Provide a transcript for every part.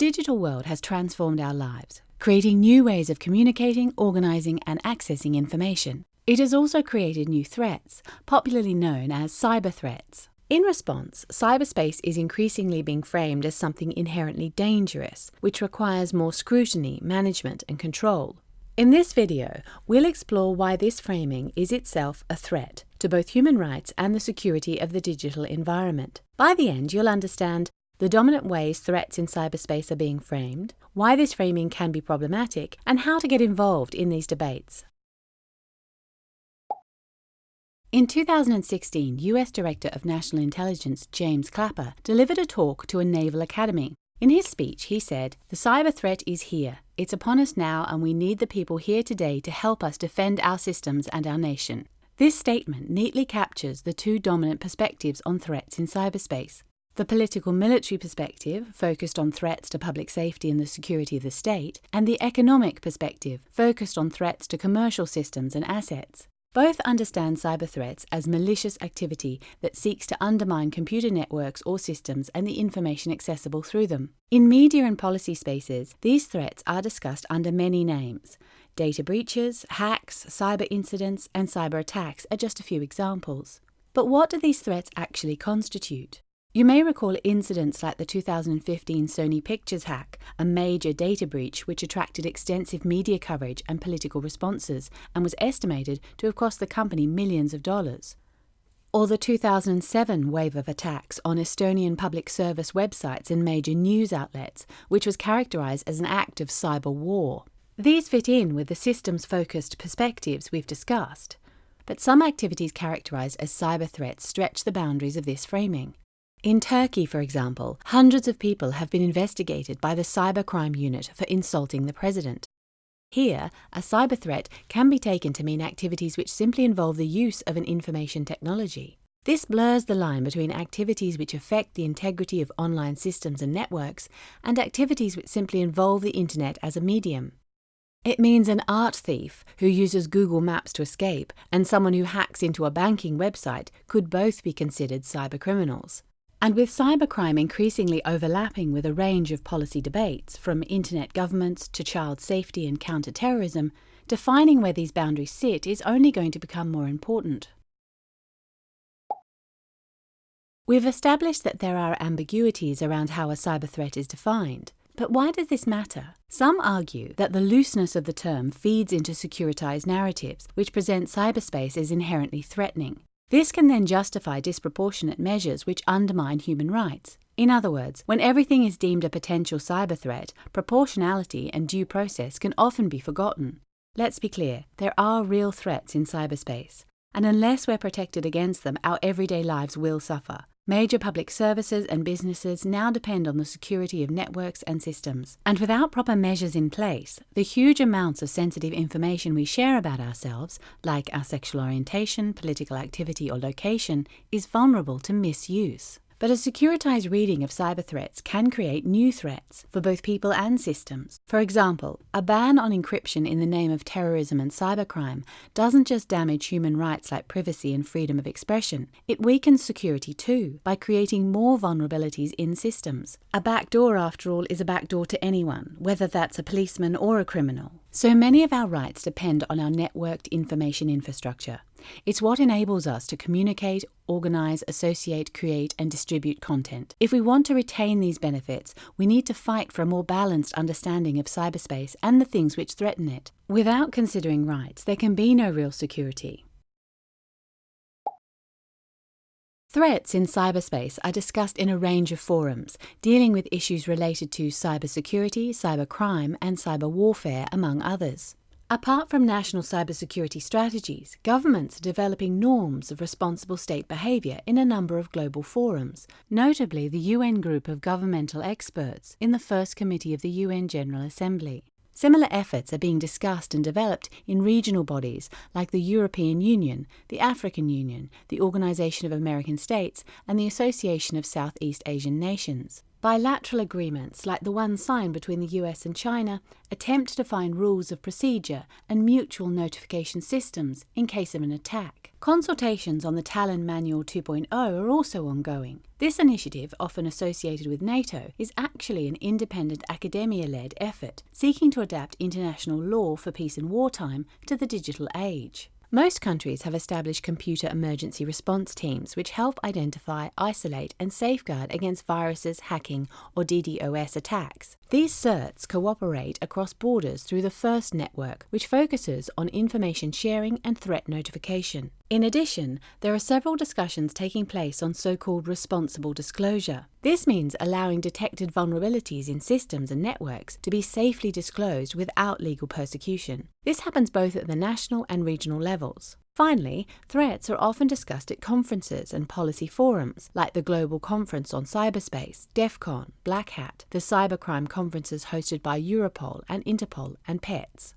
digital world has transformed our lives, creating new ways of communicating, organizing, and accessing information. It has also created new threats, popularly known as cyber threats. In response, cyberspace is increasingly being framed as something inherently dangerous, which requires more scrutiny, management, and control. In this video, we'll explore why this framing is itself a threat to both human rights and the security of the digital environment. By the end, you'll understand the dominant ways threats in cyberspace are being framed, why this framing can be problematic, and how to get involved in these debates. In 2016, US Director of National Intelligence James Clapper delivered a talk to a naval academy. In his speech, he said, The cyber threat is here. It's upon us now, and we need the people here today to help us defend our systems and our nation. This statement neatly captures the two dominant perspectives on threats in cyberspace the political military perspective, focused on threats to public safety and the security of the state, and the economic perspective, focused on threats to commercial systems and assets. Both understand cyber threats as malicious activity that seeks to undermine computer networks or systems and the information accessible through them. In media and policy spaces, these threats are discussed under many names. Data breaches, hacks, cyber incidents, and cyber attacks are just a few examples. But what do these threats actually constitute? You may recall incidents like the 2015 Sony Pictures hack, a major data breach which attracted extensive media coverage and political responses and was estimated to have cost the company millions of dollars. Or the 2007 wave of attacks on Estonian public service websites and major news outlets, which was characterized as an act of cyber war. These fit in with the systems focused perspectives we've discussed. But some activities characterized as cyber threats stretch the boundaries of this framing. In Turkey, for example, hundreds of people have been investigated by the Cybercrime Unit for insulting the president. Here, a cyber threat can be taken to mean activities which simply involve the use of an information technology. This blurs the line between activities which affect the integrity of online systems and networks and activities which simply involve the internet as a medium. It means an art thief who uses Google Maps to escape and someone who hacks into a banking website could both be considered cybercriminals. And with cybercrime increasingly overlapping with a range of policy debates, from internet governance to child safety and counter-terrorism, defining where these boundaries sit is only going to become more important. We've established that there are ambiguities around how a cyber threat is defined. But why does this matter? Some argue that the looseness of the term feeds into securitized narratives, which present cyberspace as inherently threatening. This can then justify disproportionate measures which undermine human rights. In other words, when everything is deemed a potential cyber threat, proportionality and due process can often be forgotten. Let's be clear, there are real threats in cyberspace, and unless we're protected against them, our everyday lives will suffer. Major public services and businesses now depend on the security of networks and systems. And without proper measures in place, the huge amounts of sensitive information we share about ourselves, like our sexual orientation, political activity, or location, is vulnerable to misuse. But a securitized reading of cyber threats can create new threats for both people and systems. For example, a ban on encryption in the name of terrorism and cybercrime doesn't just damage human rights like privacy and freedom of expression, it weakens security too by creating more vulnerabilities in systems. A backdoor, after all, is a backdoor to anyone, whether that's a policeman or a criminal. So many of our rights depend on our networked information infrastructure. It's what enables us to communicate, organize, associate, create, and distribute content. If we want to retain these benefits, we need to fight for a more balanced understanding of cyberspace and the things which threaten it. Without considering rights, there can be no real security. Threats in cyberspace are discussed in a range of forums, dealing with issues related to cybersecurity, cybercrime, and cyber warfare, among others. Apart from national cybersecurity strategies, governments are developing norms of responsible state behaviour in a number of global forums, notably the UN Group of Governmental Experts in the First Committee of the UN General Assembly. Similar efforts are being discussed and developed in regional bodies like the European Union, the African Union, the Organization of American States, and the Association of Southeast Asian Nations. Bilateral agreements, like the one signed between the US and China, attempt to define rules of procedure and mutual notification systems in case of an attack. Consultations on the Tallinn Manual 2.0 are also ongoing. This initiative, often associated with NATO, is actually an independent academia led effort seeking to adapt international law for peace and wartime to the digital age. Most countries have established computer emergency response teams which help identify, isolate, and safeguard against viruses, hacking, or DDoS attacks. These CERTs cooperate across borders through the FIRST network, which focuses on information sharing and threat notification. In addition, there are several discussions taking place on so called responsible disclosure. This means allowing detected vulnerabilities in systems and networks to be safely disclosed without legal persecution. This happens both at the national and regional levels. Finally, threats are often discussed at conferences and policy forums, like the Global Conference on Cyberspace, DEF CON, Black Hat, the cybercrime conferences hosted by Europol and Interpol, and PETS.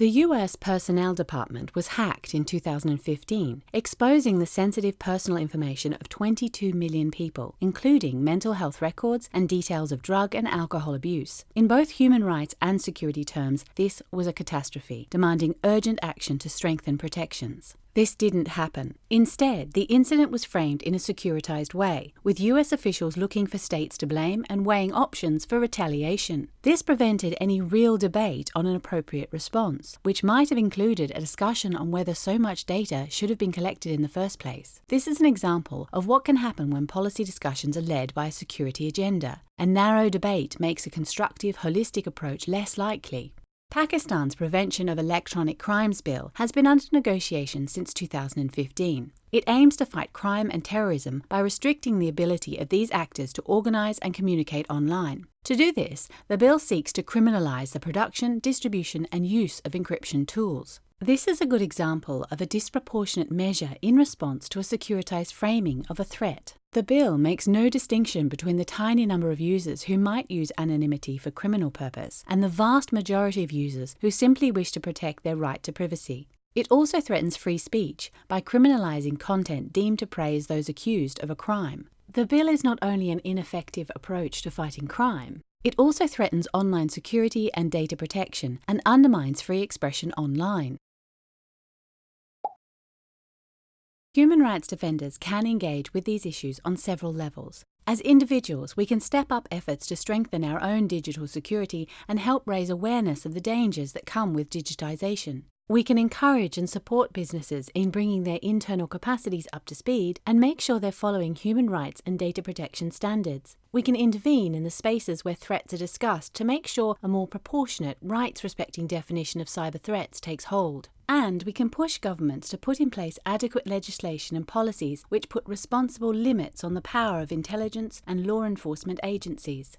The US Personnel Department was hacked in 2015, exposing the sensitive personal information of 22 million people, including mental health records and details of drug and alcohol abuse. In both human rights and security terms, this was a catastrophe, demanding urgent action to strengthen protections. This didn't happen. Instead, the incident was framed in a securitized way, with US officials looking for states to blame and weighing options for retaliation. This prevented any real debate on an appropriate response, which might have included a discussion on whether so much data should have been collected in the first place. This is an example of what can happen when policy discussions are led by a security agenda. A narrow debate makes a constructive, holistic approach less likely. Pakistan's Prevention of Electronic Crimes Bill has been under negotiation since 2015. It aims to fight crime and terrorism by restricting the ability of these actors to organize and communicate online. To do this, the bill seeks to criminalize the production, distribution, and use of encryption tools. This is a good example of a disproportionate measure in response to a securitized framing of a threat. The bill makes no distinction between the tiny number of users who might use anonymity for criminal purpose and the vast majority of users who simply wish to protect their right to privacy. It also threatens free speech by criminalizing content deemed to praise those accused of a crime. The bill is not only an ineffective approach to fighting crime, it also threatens online security and data protection and undermines free expression online. Human rights defenders can engage with these issues on several levels. As individuals, we can step up efforts to strengthen our own digital security and help raise awareness of the dangers that come with digitization. We can encourage and support businesses in bringing their internal capacities up to speed and make sure they're following human rights and data protection standards. We can intervene in the spaces where threats are discussed to make sure a more proportionate, rights respecting definition of cyber threats takes hold. And we can push governments to put in place adequate legislation and policies which put responsible limits on the power of intelligence and law enforcement agencies.